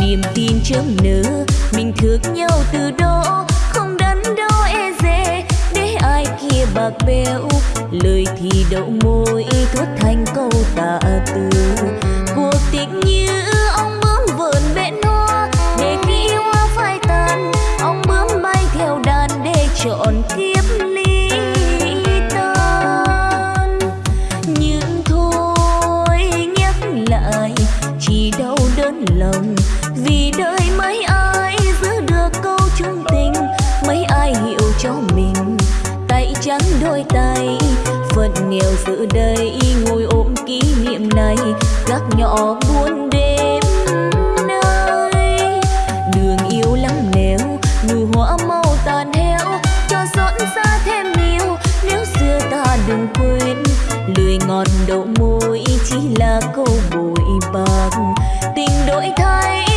niềm tin chớm nở mình thương nhau từ đó, không đắn đo e dè. Để ai kia bạc bẽo, lời thì đậu môi, thốt thành câu tà từ. Cuộc tình như nghèo giữa đây ngồi ôm kỷ niệm này. Gác nhỏ buôn đêm nay, đường yêu lắm nẻo, nụ hoa màu tàn heo cho xót xa thêm nhiều nếu xưa ta đừng quên lười ngọt đậu môi chỉ là câu bội bạc. Tình đổi thay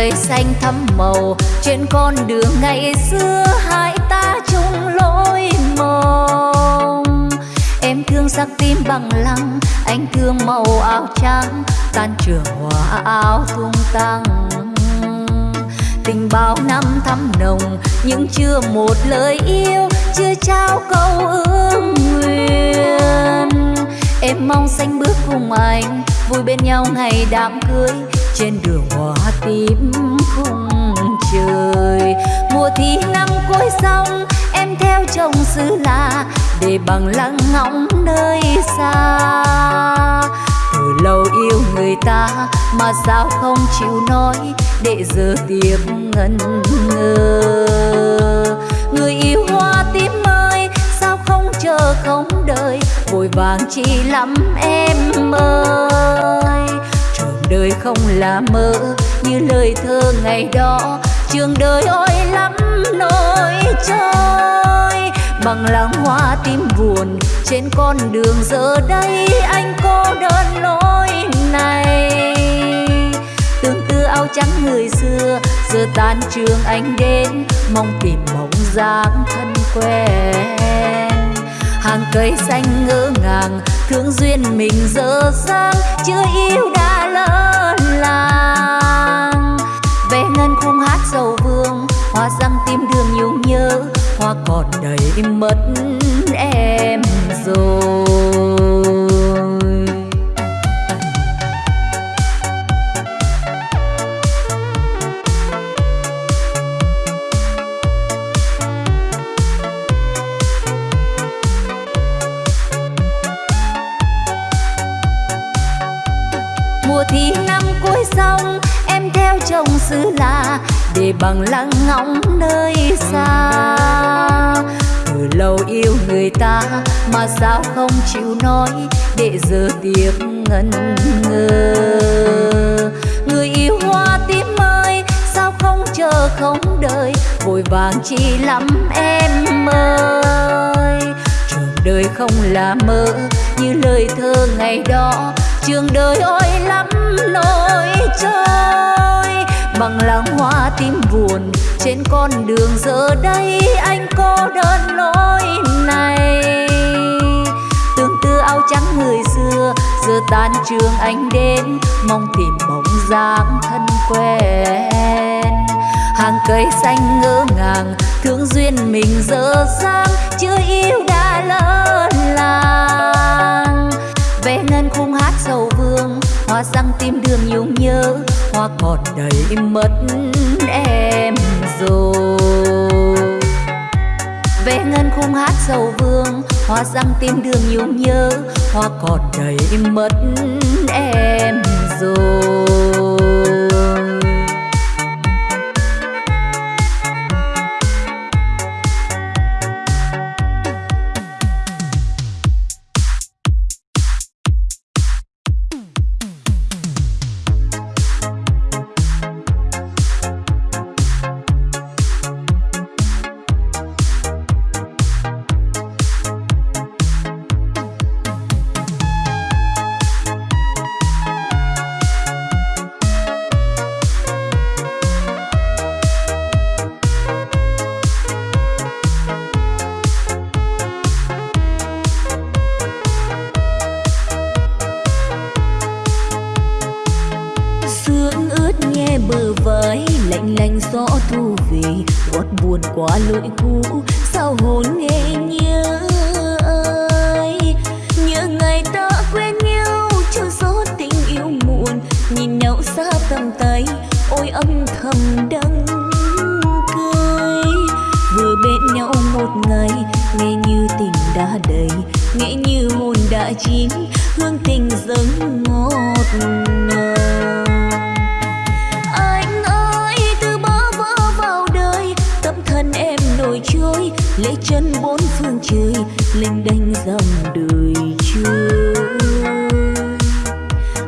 trời xanh thắm màu. Trên con đường ngày xưa, hai ta chung lối mòn. em thương sắc tim bằng lăng, anh thương màu áo trắng. Tan trường hoa áo tung tăng. Tình bao năm thắm nồng, nhưng chưa một lời yêu, chưa trao câu ước nguyện. Em mong xanh bước cùng anh, vui bên nhau ngày đám cưới. Trên đường tím khung trời. Mùa thi năm cuối xong, em theo chồng xứ lạ để bằng lăng ngóng nơi xa. Từ lâu yêu người ta mà sao không chịu nói để giờ tiếp ngân ngơ. Người yêu hoa tím ơi, sao không chờ không đợi, vội vàng chi lắm em ơi đời không là mơ, như lời thơ ngày đó. Trường đời ôi lắm nỗi trôi, bằng làng hoa tim buồn trên con đường. Giờ đây anh cô đơn lối này, tương tư áo trắng người xưa. Giờ tan trường anh đến, mong tìm mộng dáng thân quen. Hàng cây xanh ngỡ ngàng, thương duyên mình dở dang, chưa yêu đã hát sầu vương, hoa răng tim đường nhung nhớ, hoa còn đầy mất em rồi. Mùa thi năm cuối xong, em theo chồng xứ lạ để bằng lăng ngóng nơi xa. Từ lâu yêu người ta mà sao không chịu nói để giờ tiếc ngần ngơ. Người yêu hoa tím ơi, sao không chờ không đợi, vội vàng chi lắm em ơi. Trường đời không là mơ như lời thơ ngày đó trường đời ôi lắm nỗi trôi bằng làng hoa tím buồn trên con đường giờ đây anh cô đơn lối này. Tương tư áo trắng người xưa, giờ tan trường anh đến, mong tìm bóng dáng thân quen. Hàng cây xanh ngỡ ngàng, thương duyên mình dở dang, chưa yêu đã lỡ làng về ngân khung hát sầu vương, hoa răng tim đường nhung nhớ, hoa còn đầy mất em rồi. Về ngân khung hát sầu vương, hoa răng tim đường nhung nhớ, hoa còn đầy mất em rồi. Lạnh lạnh gió thu về gót buồn quá lỗi cũ. Sao hồn nghe nhớ ai nhớ ngày ta quen nhau cho gió tình yêu muộn. Nhìn nhau xa tầm tay, ôi âm thầm đắng cay vừa bên nhau một ngày, nghe như tình đã đầy, nghe như hồn đã chín. Hương tình dâng ngọt ngào. Lễ chân bốn phương trời linh đanh dòng đời chưa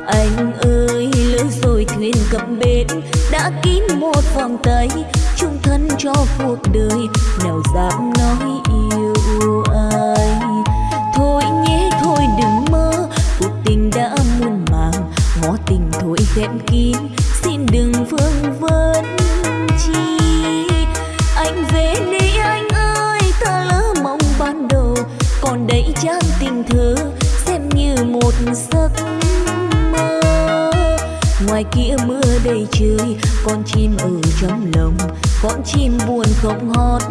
anh ơi, lỡ rồi thuyền cập bến, đã kín một vòng tay chung thân cho cuộc đời, nào dám nói yêu ai. Thôi nhé, thôi đừng mơ, cuộc tình đã muôn màng, ngó tình thôi khép kín. Ngoài kia mưa đầy trời, con chim ở trong lòng, con chim buồn không hót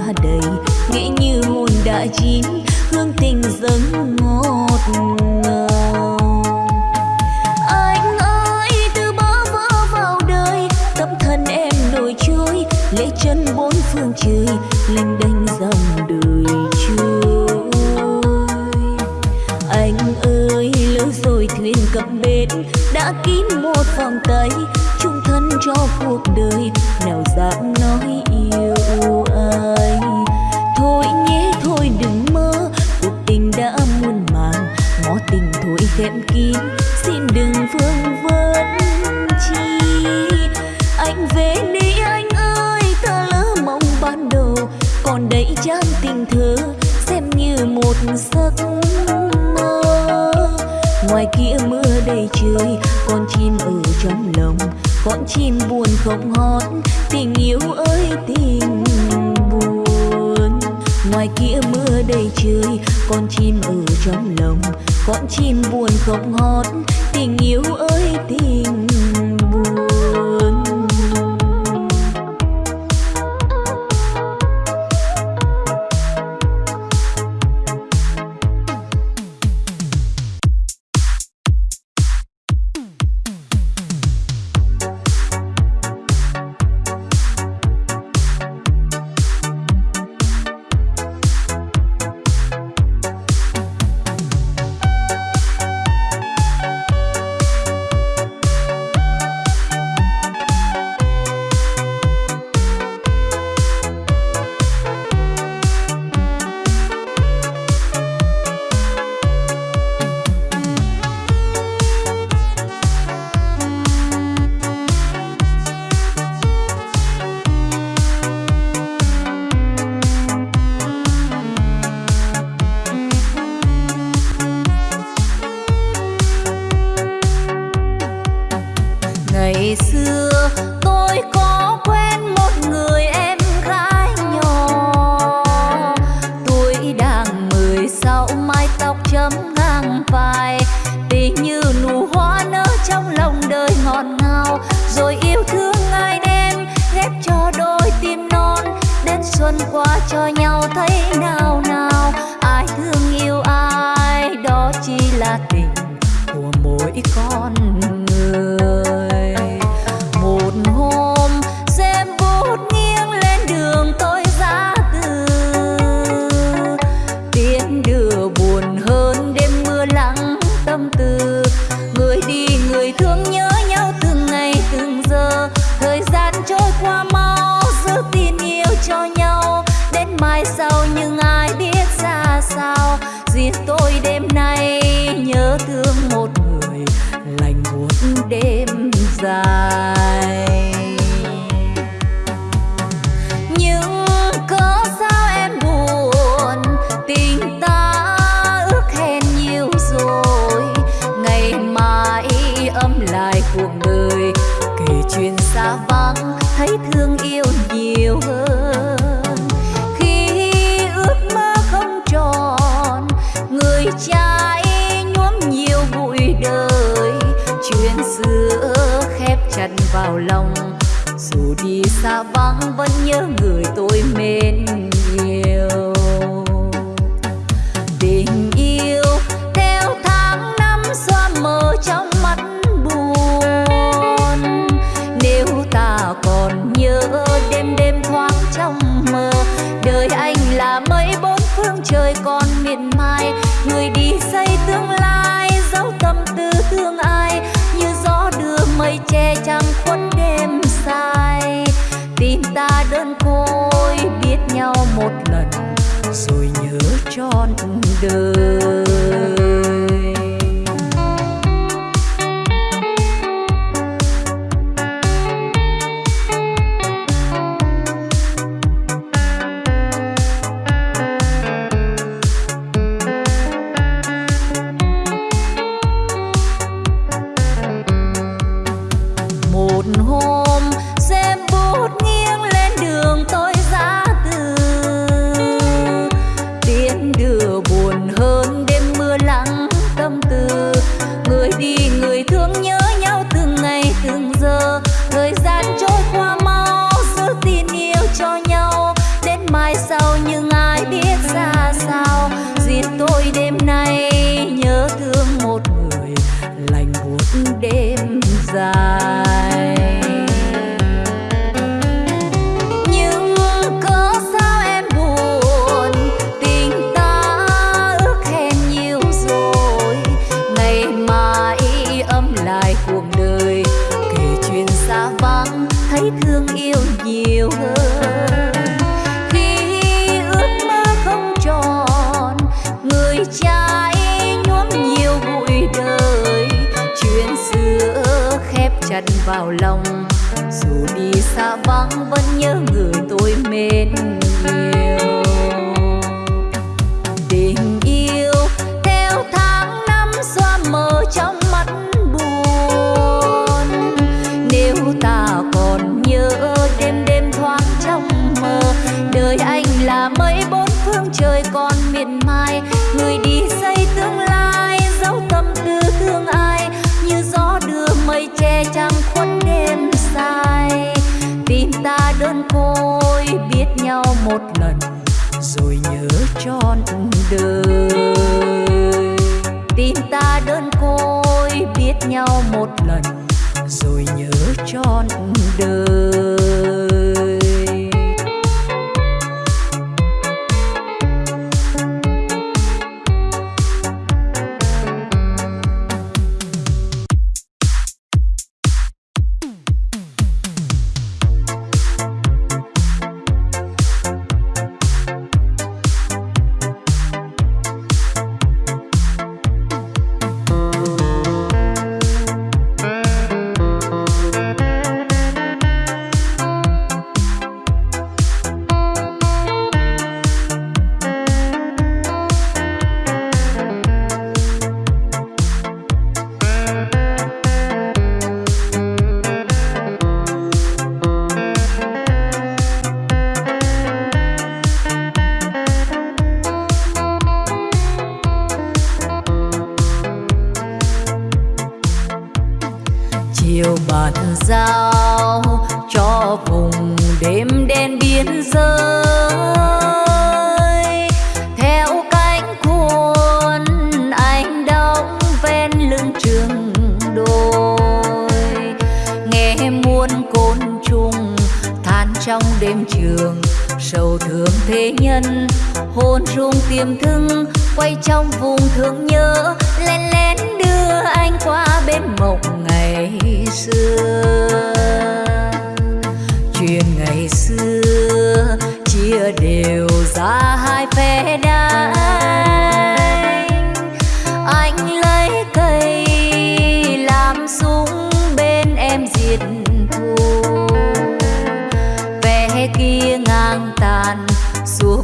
đã đầy nghe như hồn đã chín, hương tình dâng ngọt ngào. Anh ơi, từ bao vỡ vào đời, tâm thân em đổi trôi lễ chân bốn phương trời lênh đênh dòng đời trôi. Anh ơi, lỡ rồi thuyền cập bến, đã kín một vòng tay, chung thân cho cuộc ta đơn côi biết nhau một lần, rồi nhớ trọn đời. Tin ta đơn côi biết nhau một lần, rồi nhớ trọn đời.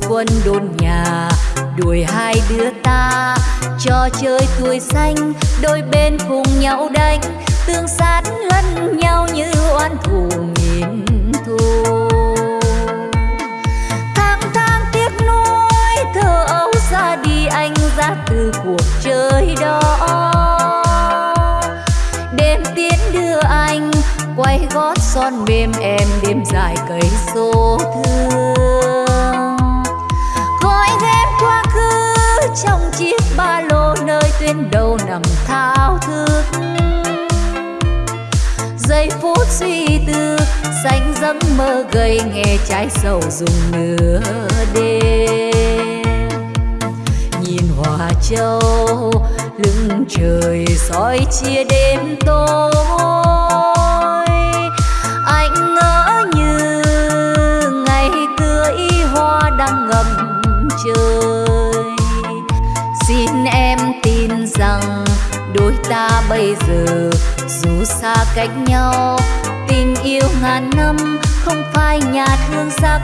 Quân đồn nhà, đuổi hai đứa ta. Cho chơi tuổi xanh, đôi bên cùng nhau đánh. Tương sát lẫn nhau như oan thù nghìn thu. tháng tháng tiếc nuối thơ ấu ra đi anh ra từ cuộc chơi đó. Đêm tiến đưa anh, quay gót son mềm em đêm dài cây số thương trong chiếc ba lô nơi tuyến đầu nằm thao thức giây phút suy tư, xanh giấc mơ gầy nghe trái sầu dùng nửa đêm. Nhìn hòa châu lưng trời soi chia đêm tối. Ta bây giờ. Dù xa cách nhau, tình yêu ngàn năm, không phai nhạt hương sắc.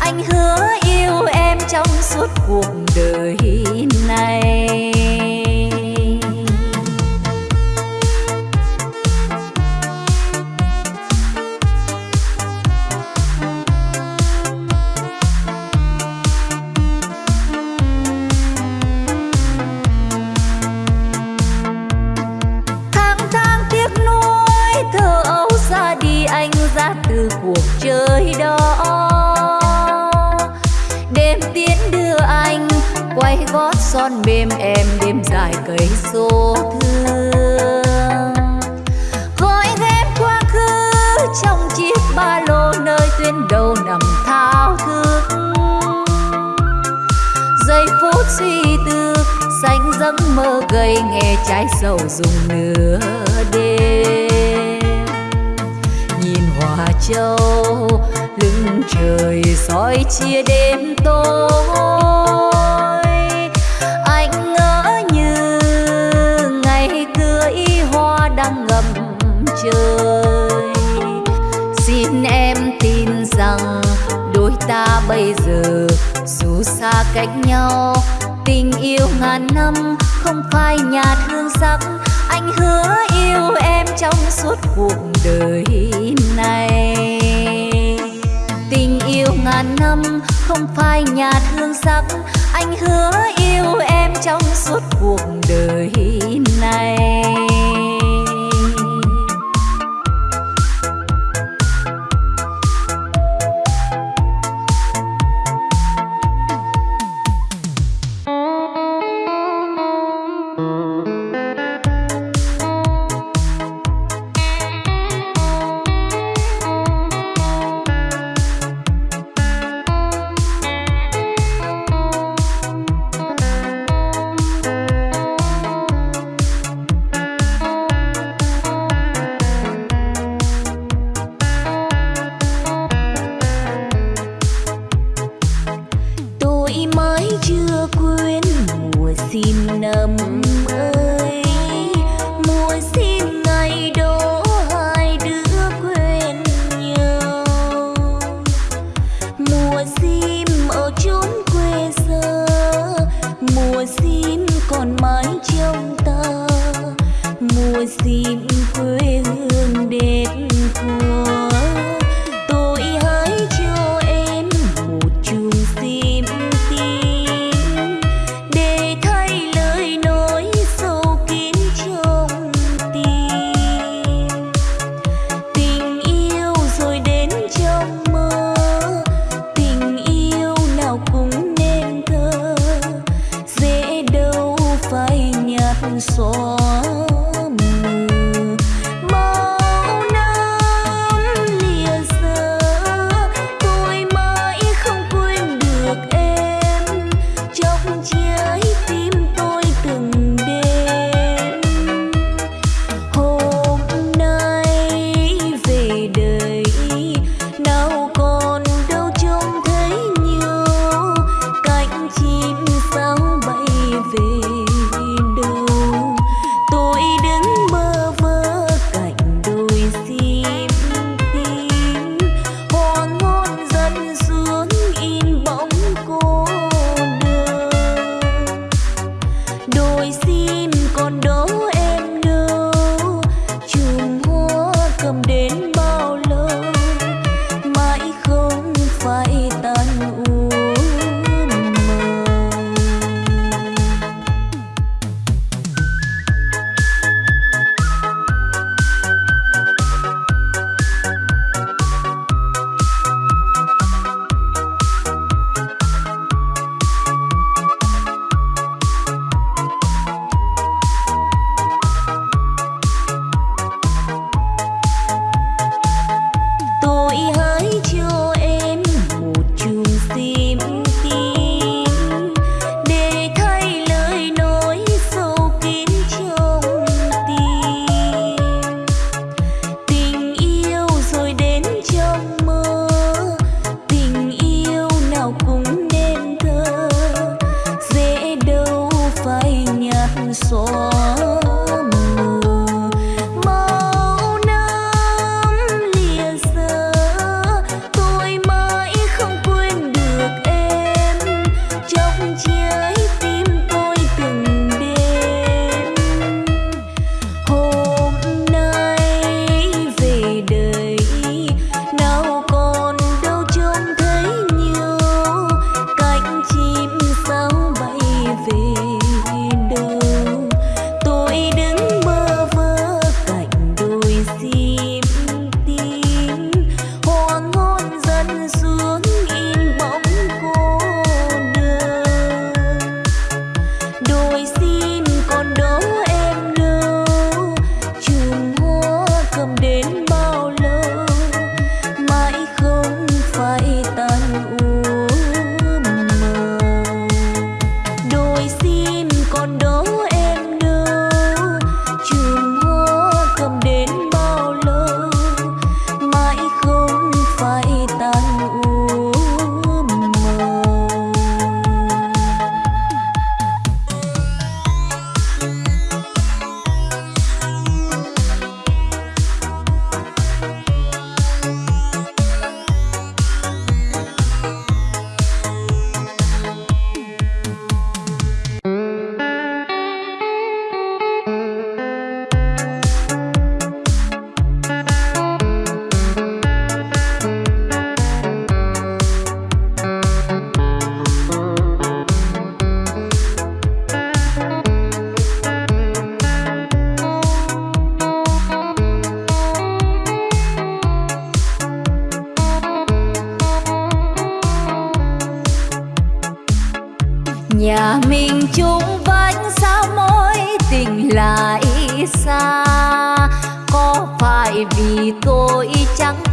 Anh hứa yêu em trong suốt cuộc đời này. Cây số thương. Gói ghép quá khứ, trong chiếc ba lô nơi tuyến đầu nằm thao thức. Giây phút suy tư, xanh giấc mơ gây nghe trái sầu dùng nửa đêm. Nhìn hòa châu, lưng trời soi chia đêm tối. Ta bây giờ, dù xa cách nhau, tình yêu ngàn năm, không phai nhạt hương sắc. Anh hứa yêu em trong suốt cuộc đời này. Tình yêu ngàn năm, không phai nhạt hương sắc. Anh hứa yêu em trong suốt cuộc đời này.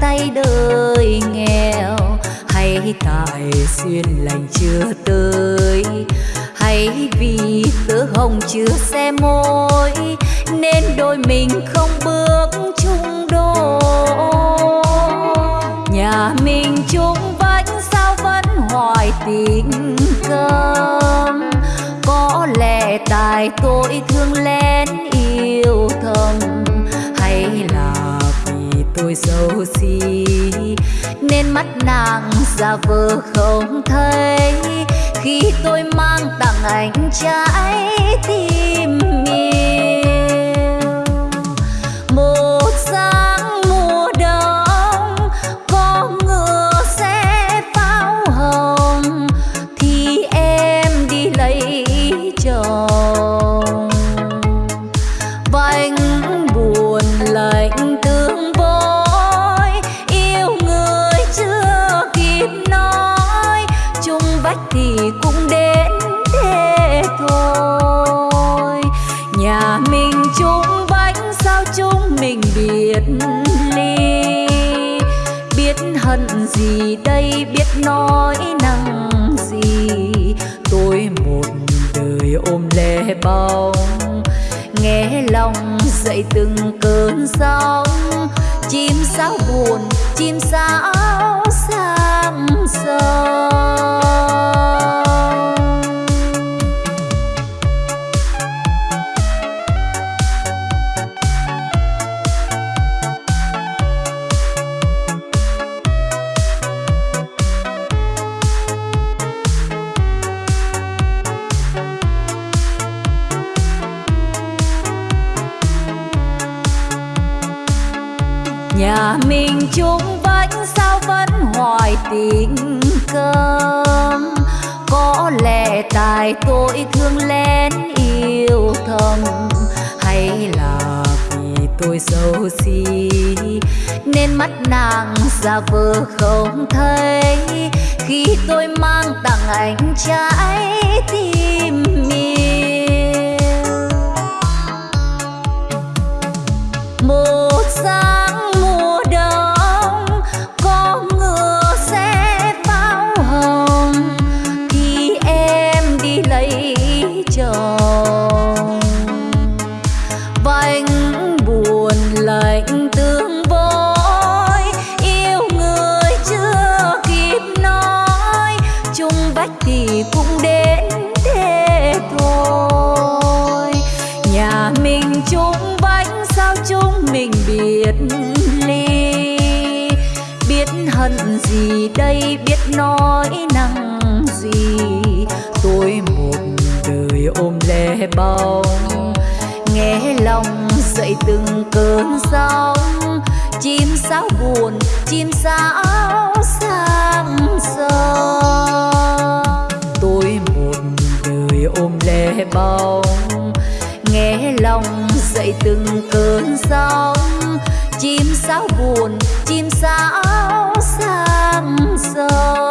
Tay đời nghèo. Hay tại duyên lành chưa tới, hay vì tớ hồng chưa xe môi nên đôi mình không bước chung đôi. Nhà mình chung vách sao vẫn hoài tình cơm. Có lẽ tại tôi thương lén yêu tôi xấu xí nên mắt nàng ra vờ không thấy. Khi tôi mang tặng anh trái tim mình nói năng gì? Tôi một đời ôm lẻ bóng, nghe lòng dậy từng cơn sóng. Chim sao buồn, chim sao sang sông mình chung vách sao vẫn hoài tình cơm. Có lẽ tại tôi thương lén yêu thầm, hay là vì tôi xấu xí? Nên mắt nàng giả vờ không thấy, khi tôi mang tặng anh trái tim. Bồng lẻ bóng. Nghe lòng dậy từng cơn sóng. Chim sao buồn, chim sao sang sông. Tôi một đời ôm lẻ bóng. Nghe lòng dậy từng cơn sóng. Chim sao buồn, chim sao sang sông.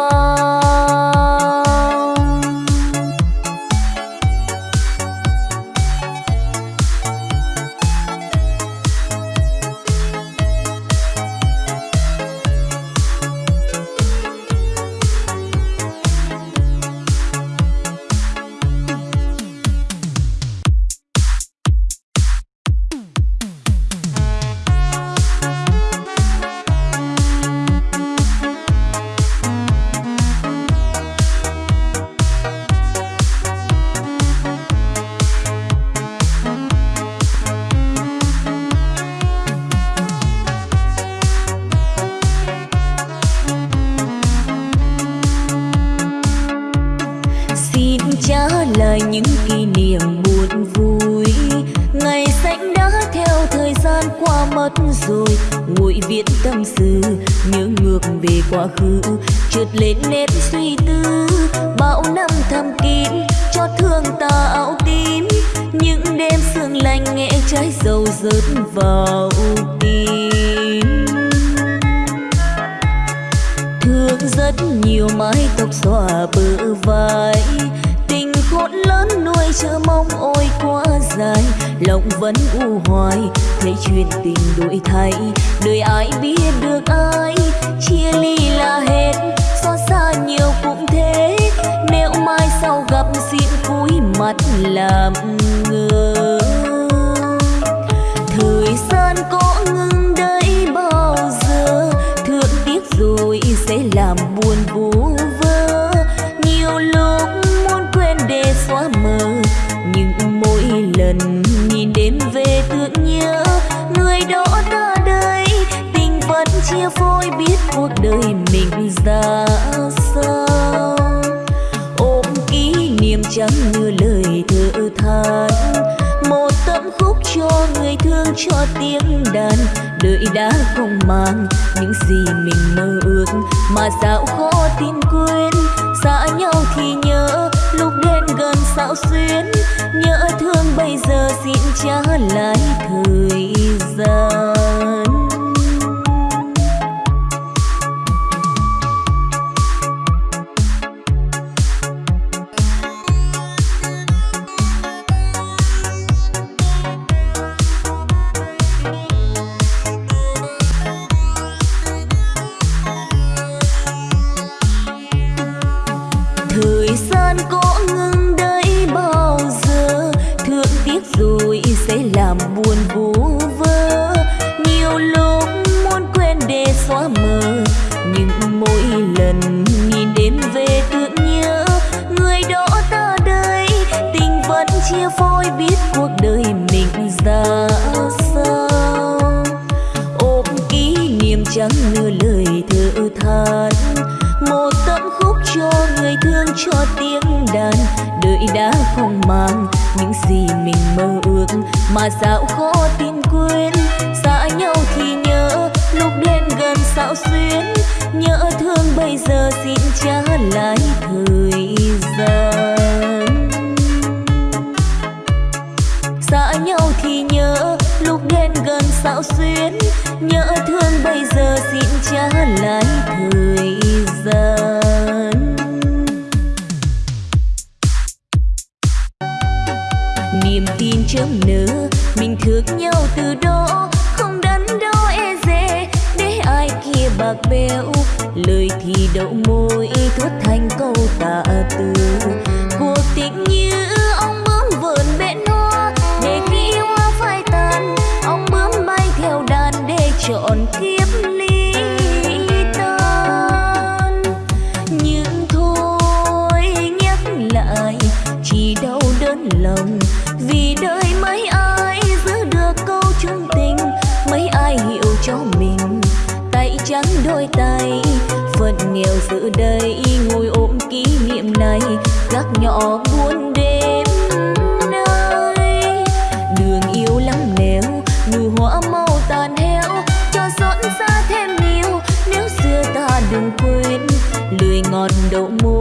Ngọt đậu muối.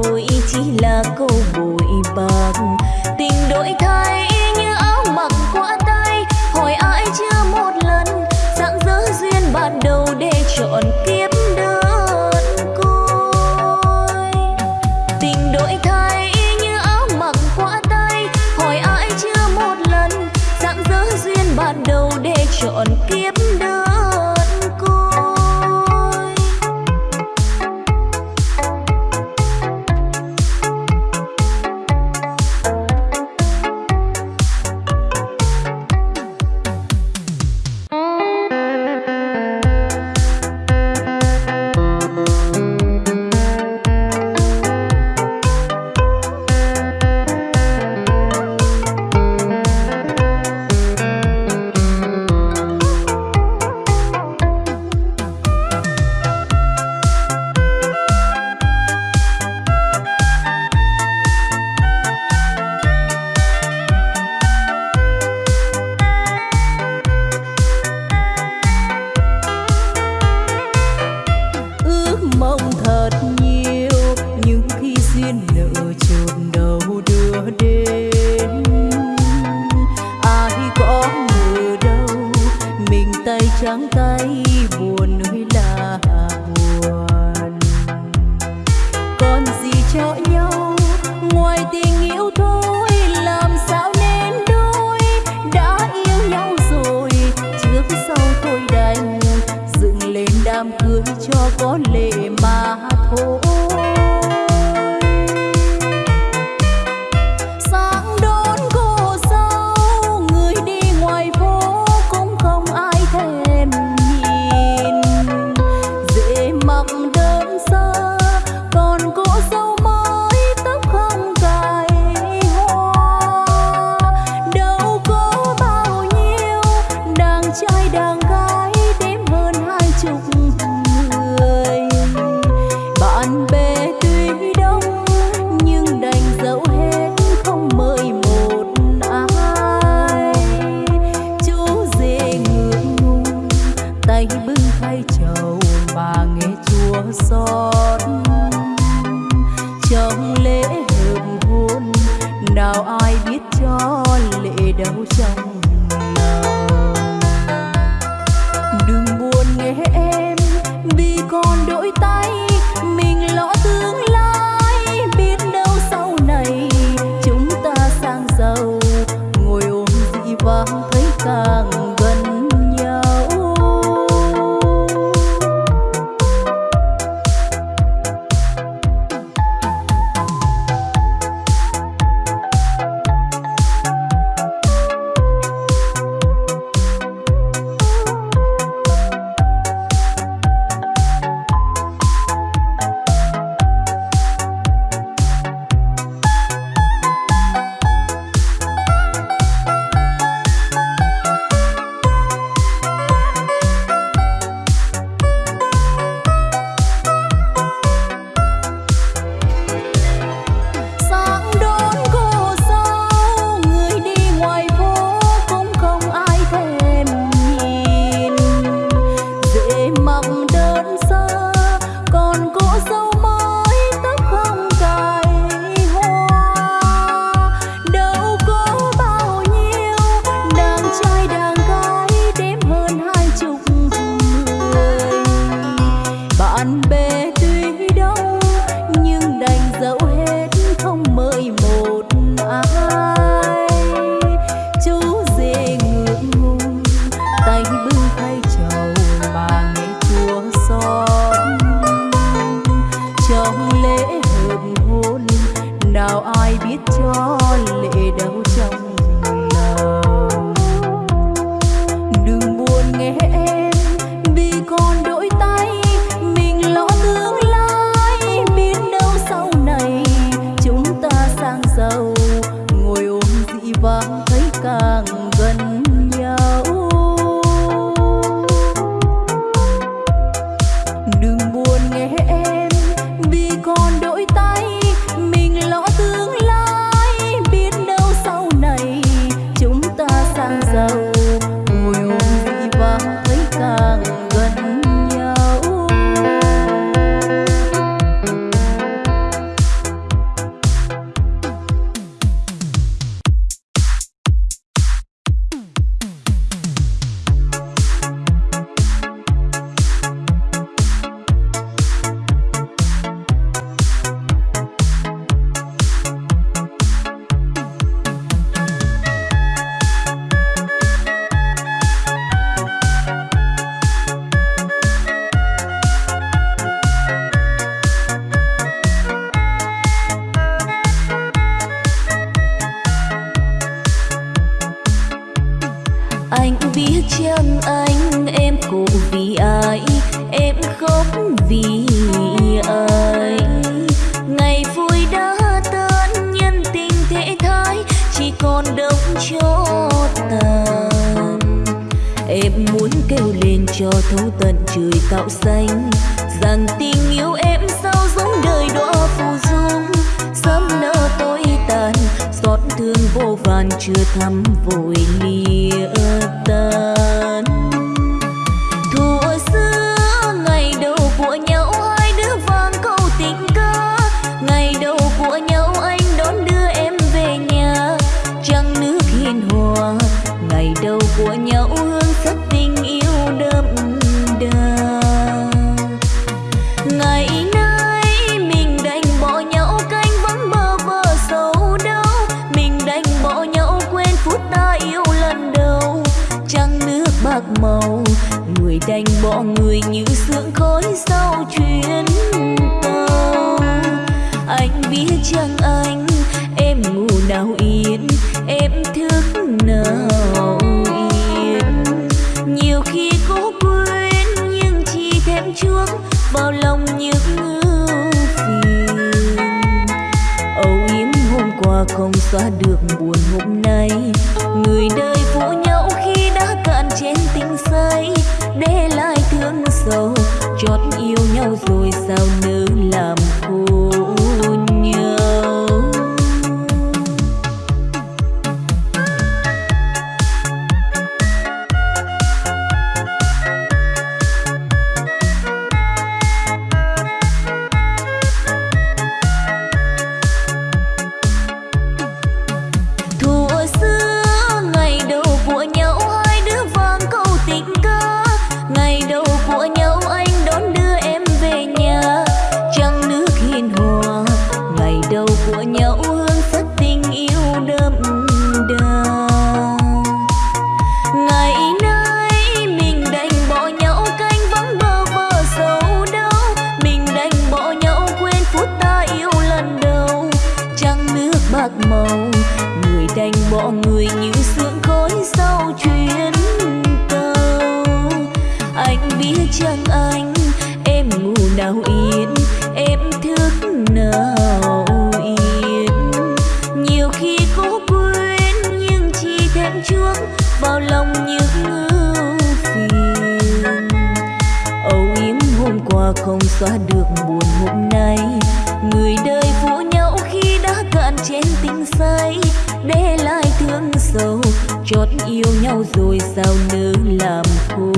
không mời chưa thăm vội lia tân bỏ người như sương khói sau chuyến tàu. Anh biết chẳng anh, em ngủ nào yên, em thức nào yên. Nhiều khi cố quên, nhưng chỉ thêm chuốc vào lòng những phiền. Âu yếm hôm qua không xóa được buồn kia chẳng anh, em ngủ nào yên, em thức nào yên. Nhiều khi cố quên nhưng chỉ thêm chuốc vào lòng những ưu phiền. Âu yếm hôm qua không xóa được buồn hôm nay. Người đời phụ nhau khi đã cạn trên tình say. Để lại thương sâu, chót yêu nhau rồi sao nỡ làm khô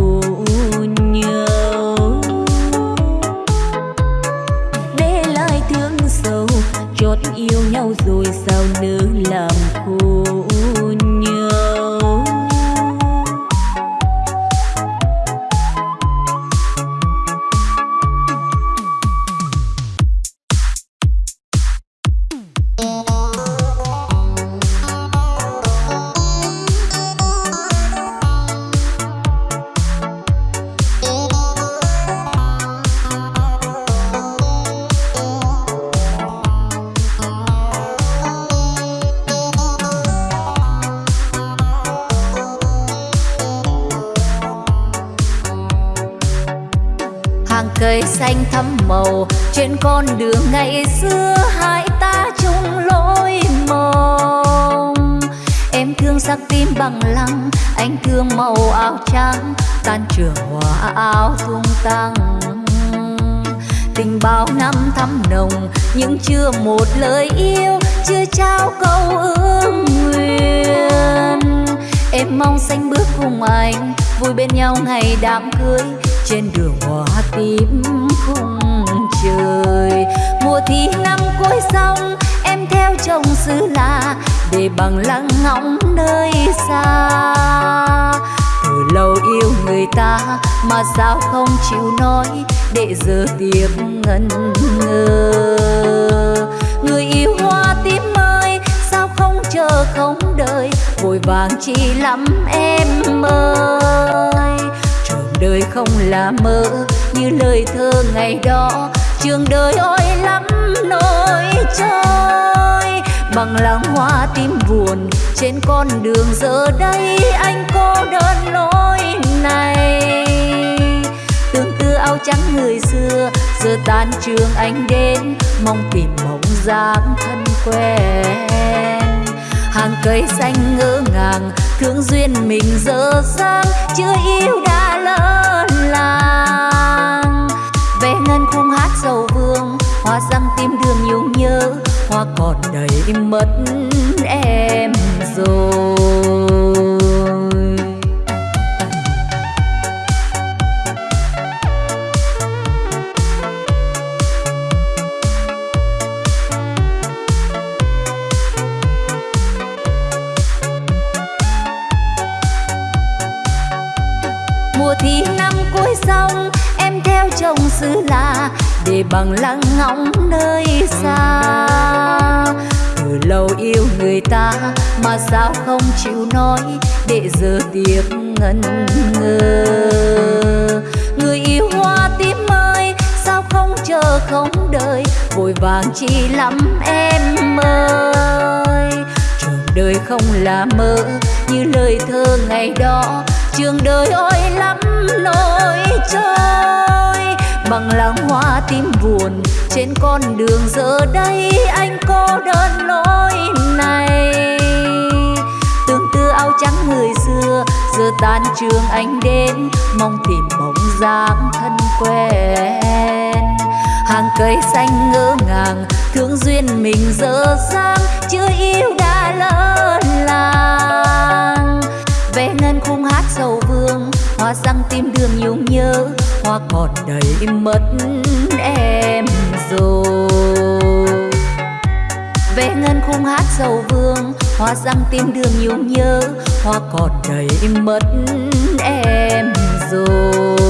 sao không chịu nói để giờ tiếp ngần ngơ? Người yêu hoa tím ơi, sao không chờ không đợi? Vội vàng chi lắm em ơi. Trường đời không là mơ như lời thơ ngày đó. Trường đời ôi lắm nỗi trôi. Bằng làng hoa tím buồn trên con đường giờ đây anh cô đơn lối này áo trắng người xưa. Giờ tan trường anh đến, mong tìm bóng dáng thân quen. Hàng cây xanh ngỡ ngàng, thương duyên mình dở dang, chưa yêu đã lỡ làng. Về ngân khung hát sầu vương, hoa răng tim đường nhung nhớ, hoa còn đầy mất em rồi. theo chồng xứ lạ, để bằng lăng ngóng nơi xa. Từ lâu yêu người ta mà sao không chịu nói, để giờ tiếc ngần ngơ. Người yêu hoa tím ơi, sao không chờ không đợi, vội vàng chi lắm em ơi. Trường đời không là mơ như lời thơ ngày đó, trường đời ôi lắm nỗi trôi bằng làng hoa tim buồn. Trên con đường giờ đây anh cô đơn lối này. Tương tư áo trắng người xưa, giờ tan trường anh đến. Mong tìm bóng dáng thân quen. Hàng cây xanh ngỡ ngàng, thương duyên mình dở dang. Chưa yêu đã lỡ làng. Vẽ ngân khung hát sầu vương hoa răng tim đường nhung nhớ, hoa còn đầy mất em rồi. Vẽ ngân khung hát sầu vương, hoa răng tim đường nhung nhớ, hoa còn đầy mất em rồi.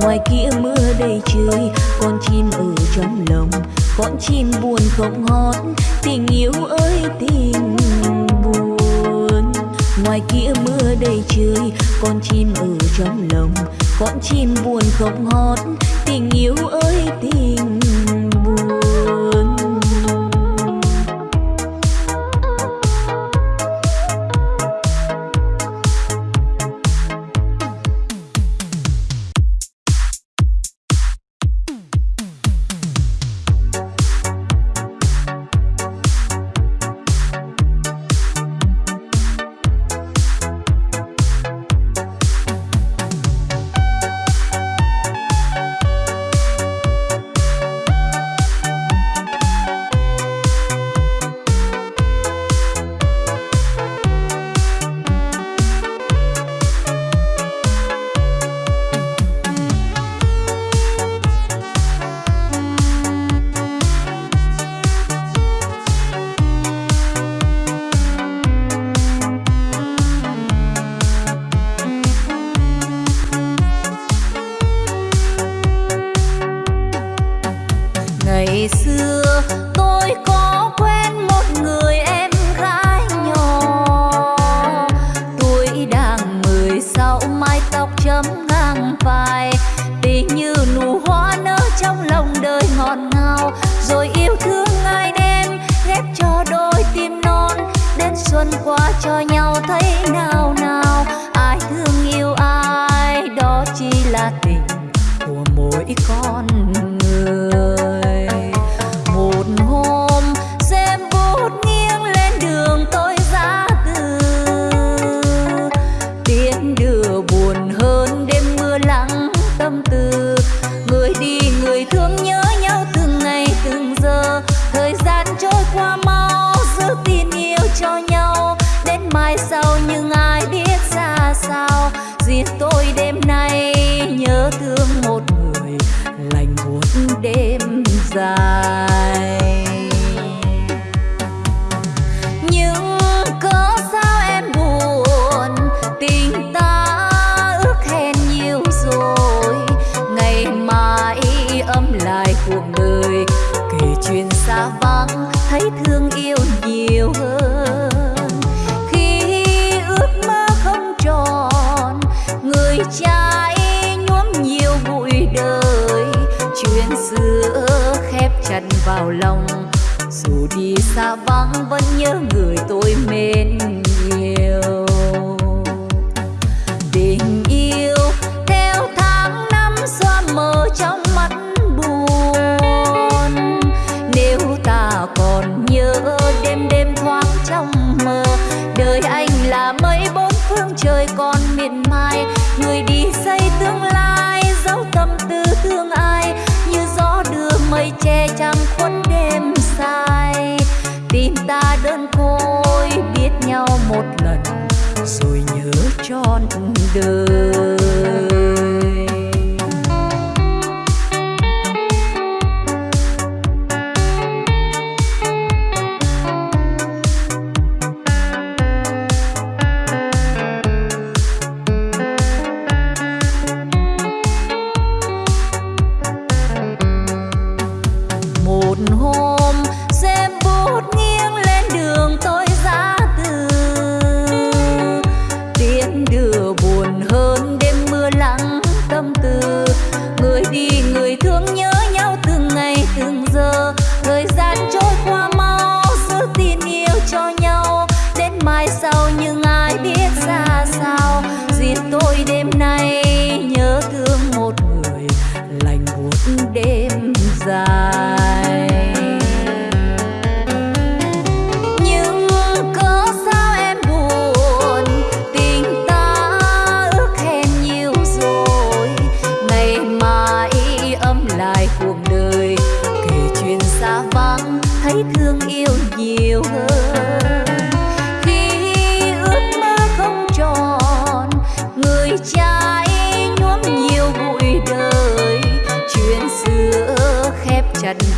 ngoài kia mưa đầy trời, con chim ở trong lòng, con chim buồn không hót tình yêu ơi, tình buồn. Ngoài kia mưa đầy trời, con chim ở trong lòng, con chim buồn không hót tình yêu ơi, tình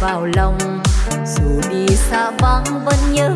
vào lòng. Dù đi xa vắng vẫn nhớ